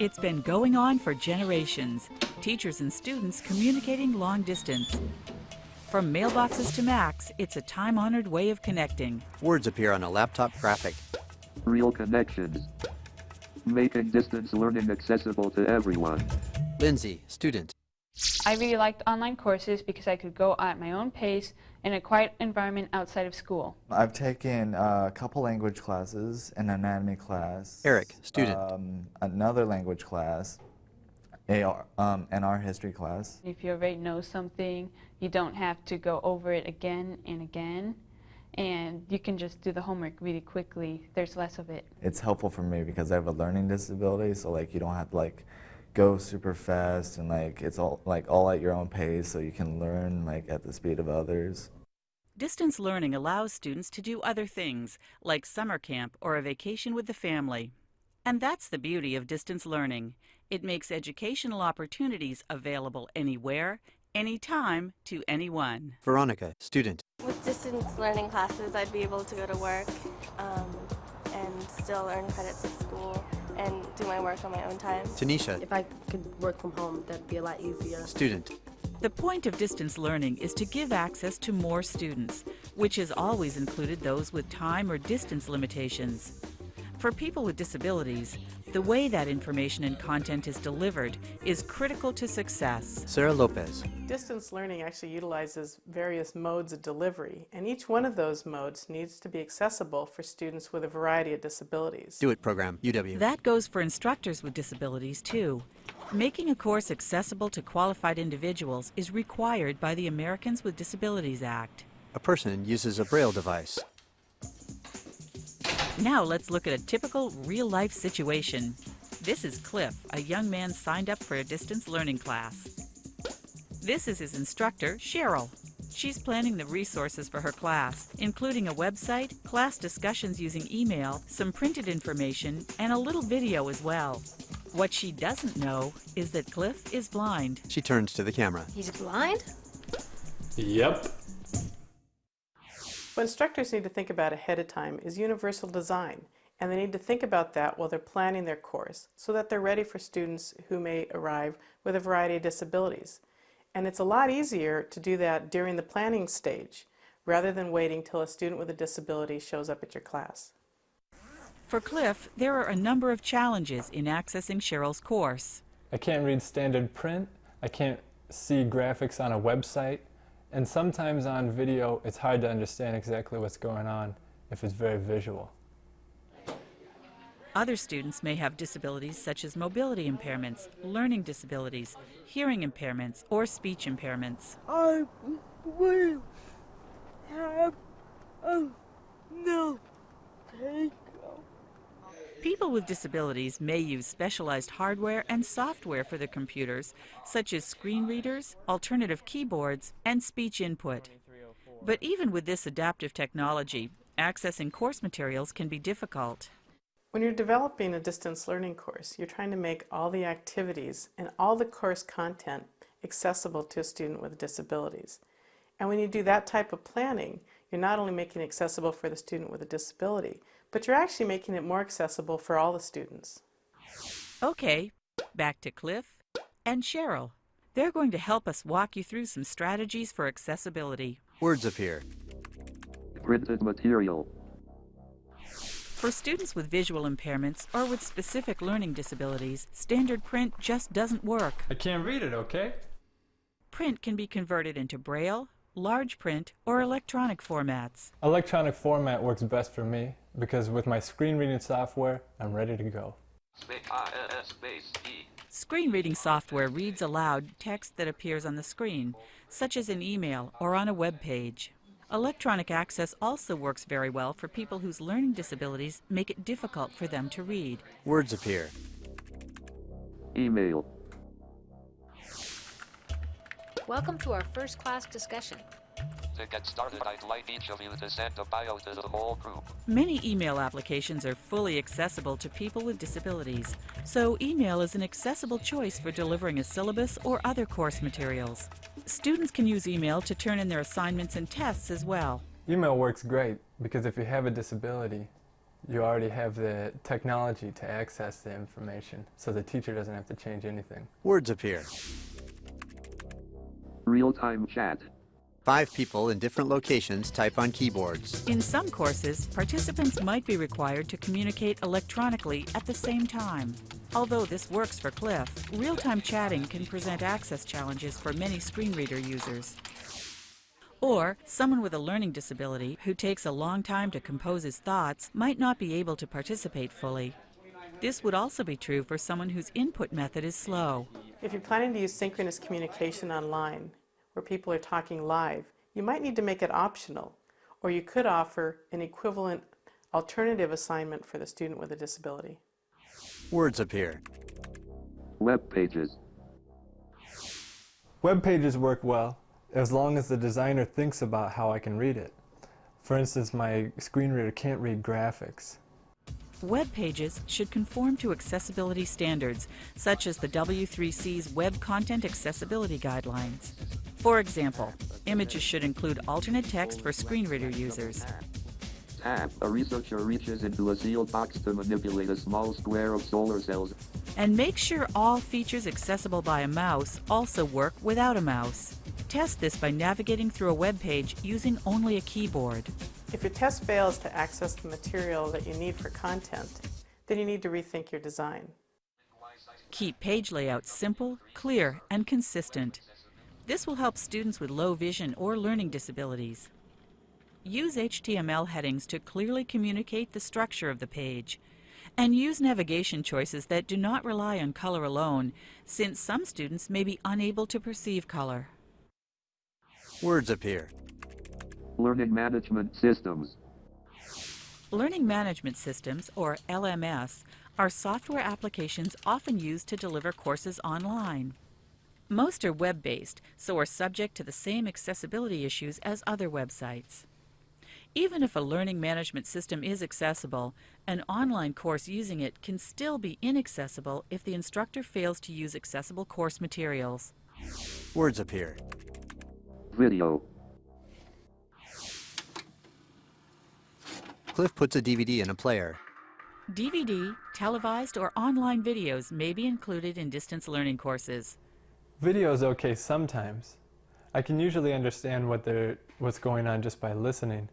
It's been going on for generations. Teachers and students communicating long distance. From mailboxes to Macs, it's a time-honored way of connecting. Words appear on a laptop graphic. Real connections. Making distance learning accessible to everyone. Lindsay, student. I really liked online courses because I could go at my own pace in a quiet environment outside of school. I've taken a couple language classes, an anatomy class. Eric, student. Um, another language class, AR, um, an art history class. If you already know something, you don't have to go over it again and again. And you can just do the homework really quickly. There's less of it. It's helpful for me because I have a learning disability, so like you don't have to like go super fast and like it's all like all at your own pace so you can learn like at the speed of others. Distance learning allows students to do other things, like summer camp or a vacation with the family. And that's the beauty of distance learning. It makes educational opportunities available anywhere, anytime, to anyone. Veronica, student. With distance learning classes, I'd be able to go to work um, and still earn credits at school and do my work on my own time. Tanisha, If I could work from home, that'd be a lot easier. student. The point of distance learning is to give access to more students, which has always included those with time or distance limitations. For people with disabilities, the way that information and content is delivered is critical to success. Sarah Lopez. Distance learning actually utilizes various modes of delivery, and each one of those modes needs to be accessible for students with a variety of disabilities. DO-IT program, UW. That goes for instructors with disabilities, too. Making a course accessible to qualified individuals is required by the Americans with Disabilities Act. A person uses a braille device. Now let's look at a typical real-life situation. This is Cliff, a young man signed up for a distance learning class. This is his instructor, Cheryl. She's planning the resources for her class, including a website, class discussions using email, some printed information, and a little video as well. What she doesn't know is that Cliff is blind. She turns to the camera. He's blind? Yep. What instructors need to think about ahead of time is universal design, and they need to think about that while they're planning their course so that they're ready for students who may arrive with a variety of disabilities. And it's a lot easier to do that during the planning stage rather than waiting till a student with a disability shows up at your class. For Cliff, there are a number of challenges in accessing Cheryl's course. I can't read standard print. I can't see graphics on a website. And sometimes on video, it's hard to understand exactly what's going on if it's very visual. Other students may have disabilities such as mobility impairments, learning disabilities, hearing impairments, or speech impairments. I will have a no take. People with disabilities may use specialized hardware and software for their computers, such as screen readers, alternative keyboards, and speech input. But even with this adaptive technology, accessing course materials can be difficult. When you're developing a distance learning course, you're trying to make all the activities and all the course content accessible to a student with disabilities. And when you do that type of planning, you're not only making it accessible for the student with a disability, but you're actually making it more accessible for all the students. Okay, back to Cliff and Cheryl. They're going to help us walk you through some strategies for accessibility. Words appear. Printed material. For students with visual impairments or with specific learning disabilities, standard print just doesn't work. I can't read it, okay? Print can be converted into braille, large print, or electronic formats. Electronic format works best for me because with my screen reading software, I'm ready to go. Screen reading software reads aloud text that appears on the screen, such as an email or on a web page. Electronic access also works very well for people whose learning disabilities make it difficult for them to read. Words appear. Email. Welcome to our first class discussion. To get started, I'd like each of you to send a bio to the whole group. Many email applications are fully accessible to people with disabilities, so email is an accessible choice for delivering a syllabus or other course materials. Students can use email to turn in their assignments and tests as well. Email works great because if you have a disability, you already have the technology to access the information, so the teacher doesn't have to change anything. Words appear. Real-time chat. Five people in different locations type on keyboards. In some courses, participants might be required to communicate electronically at the same time. Although this works for Cliff, real-time chatting can present access challenges for many screen reader users. Or, someone with a learning disability who takes a long time to compose his thoughts might not be able to participate fully. This would also be true for someone whose input method is slow. If you're planning to use synchronous communication online, where people are talking live, you might need to make it optional, or you could offer an equivalent alternative assignment for the student with a disability. Words appear. Web pages. Web pages work well as long as the designer thinks about how I can read it. For instance, my screen reader can't read graphics. Web pages should conform to accessibility standards, such as the W3C's Web Content Accessibility Guidelines. For example, images should include alternate text for screen reader users. Tab. A researcher reaches into a sealed box to manipulate a small square of solar cells. And make sure all features accessible by a mouse also work without a mouse. Test this by navigating through a web page using only a keyboard. If your test fails to access the material that you need for content, then you need to rethink your design. Keep page layouts simple, clear, and consistent. This will help students with low vision or learning disabilities. Use HTML headings to clearly communicate the structure of the page. And use navigation choices that do not rely on color alone, since some students may be unable to perceive color. Words appear. Learning management systems. Learning management systems, or LMS, are software applications often used to deliver courses online. Most are web-based, so are subject to the same accessibility issues as other websites. Even if a learning management system is accessible, an online course using it can still be inaccessible if the instructor fails to use accessible course materials. Words appear. Video. Cliff puts a DVD in a player. DVD, televised, or online videos may be included in distance learning courses. Video is okay sometimes. I can usually understand what they're, what's going on just by listening,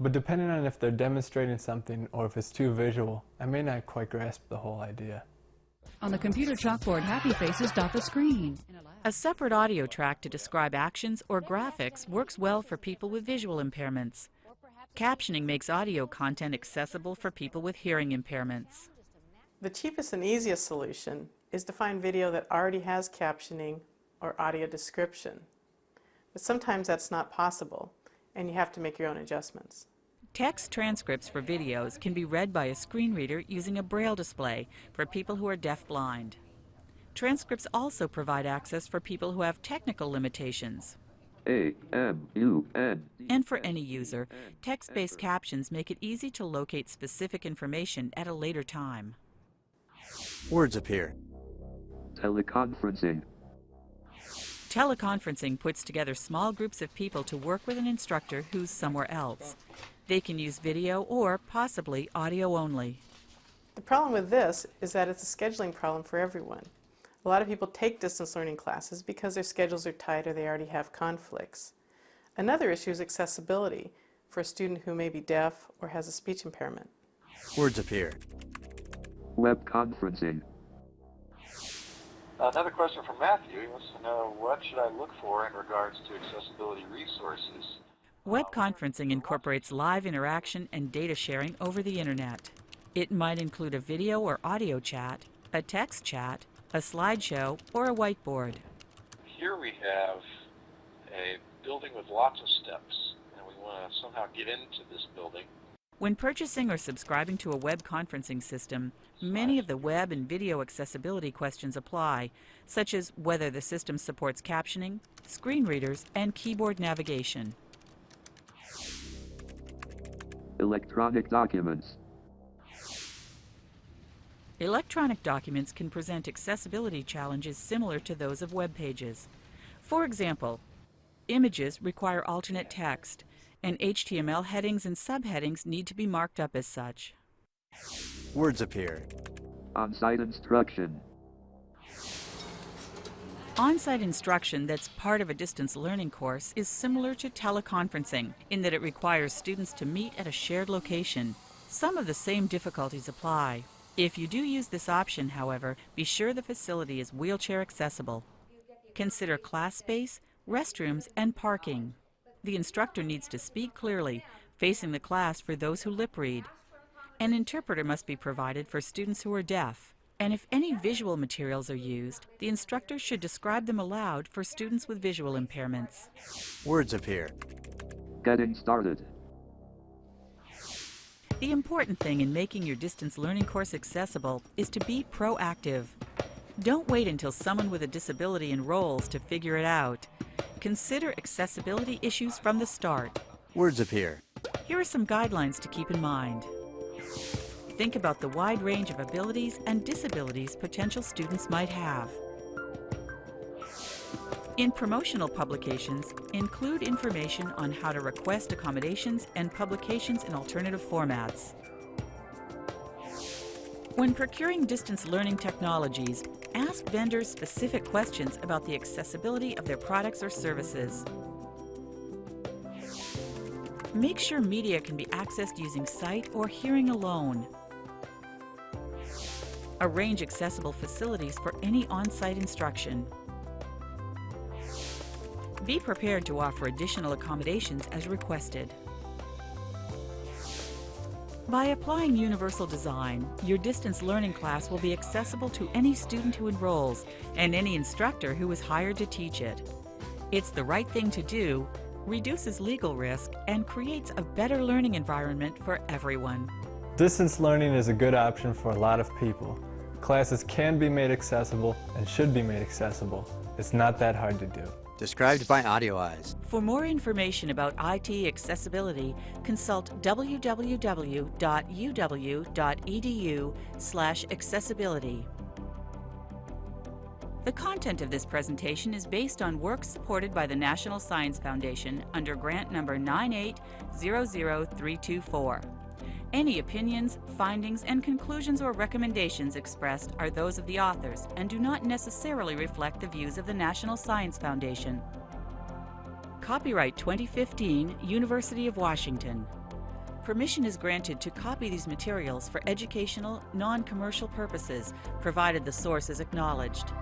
but depending on if they're demonstrating something or if it's too visual, I may not quite grasp the whole idea. On the computer chalkboard, happy faces dot the screen. A separate audio track to describe actions or graphics works well for people with visual impairments. Captioning makes audio content accessible for people with hearing impairments. The cheapest and easiest solution is to find video that already has captioning or audio description. But sometimes that's not possible, and you have to make your own adjustments. Text transcripts for videos can be read by a screen reader using a braille display for people who are deaf-blind. Transcripts also provide access for people who have technical limitations. A M U N. And for any user, text-based captions make it easy to locate specific information at a later time. Words appear. Teleconferencing. Teleconferencing puts together small groups of people to work with an instructor who's somewhere else. They can use video or possibly audio only. The problem with this is that it's a scheduling problem for everyone. A lot of people take distance learning classes because their schedules are tight or they already have conflicts. Another issue is accessibility for a student who may be deaf or has a speech impairment. Words appear. Web conferencing. Another question from Matthew. He wants to know what should I look for in regards to accessibility resources? Web conferencing incorporates live interaction and data sharing over the internet. It might include a video or audio chat, a text chat, a slideshow, or a whiteboard. Here we have a building with lots of steps, and we want to somehow get into this building. When purchasing or subscribing to a web conferencing system, many of the web and video accessibility questions apply, such as whether the system supports captioning, screen readers, and keyboard navigation. Electronic documents. Electronic documents can present accessibility challenges similar to those of web pages. For example, images require alternate text, and HTML headings and subheadings need to be marked up as such. Words appear. On-site instruction. On-site instruction that's part of a distance learning course is similar to teleconferencing in that it requires students to meet at a shared location. Some of the same difficulties apply. If you do use this option, however, be sure the facility is wheelchair accessible. Consider class space, restrooms, and parking. The instructor needs to speak clearly, facing the class for those who lip read. An interpreter must be provided for students who are deaf. And if any visual materials are used, the instructor should describe them aloud for students with visual impairments. Words appear. Getting started. The important thing in making your distance learning course accessible is to be proactive. Don't wait until someone with a disability enrolls to figure it out. Consider accessibility issues from the start. Words appear. Here are some guidelines to keep in mind. Think about the wide range of abilities and disabilities potential students might have. In promotional publications, include information on how to request accommodations and publications in alternative formats. When procuring distance learning technologies, ask vendors specific questions about the accessibility of their products or services. Make sure media can be accessed using sight or hearing alone. Arrange accessible facilities for any on-site instruction. Be prepared to offer additional accommodations as requested. By applying universal design, your distance learning class will be accessible to any student who enrolls and any instructor who is hired to teach it. It's the right thing to do, reduces legal risk, and creates a better learning environment for everyone. Distance learning is a good option for a lot of people. Classes can be made accessible and should be made accessible. It's not that hard to do. Described by AudioEyes. For more information about IT accessibility, consult www.uw.edu/accessibility. The content of this presentation is based on work supported by the National Science Foundation under grant number 9800324. Any opinions, findings, and conclusions or recommendations expressed are those of the authors and do not necessarily reflect the views of the National Science Foundation. Copyright 2015, University of Washington. Permission is granted to copy these materials for educational, non-commercial purposes, provided the source is acknowledged.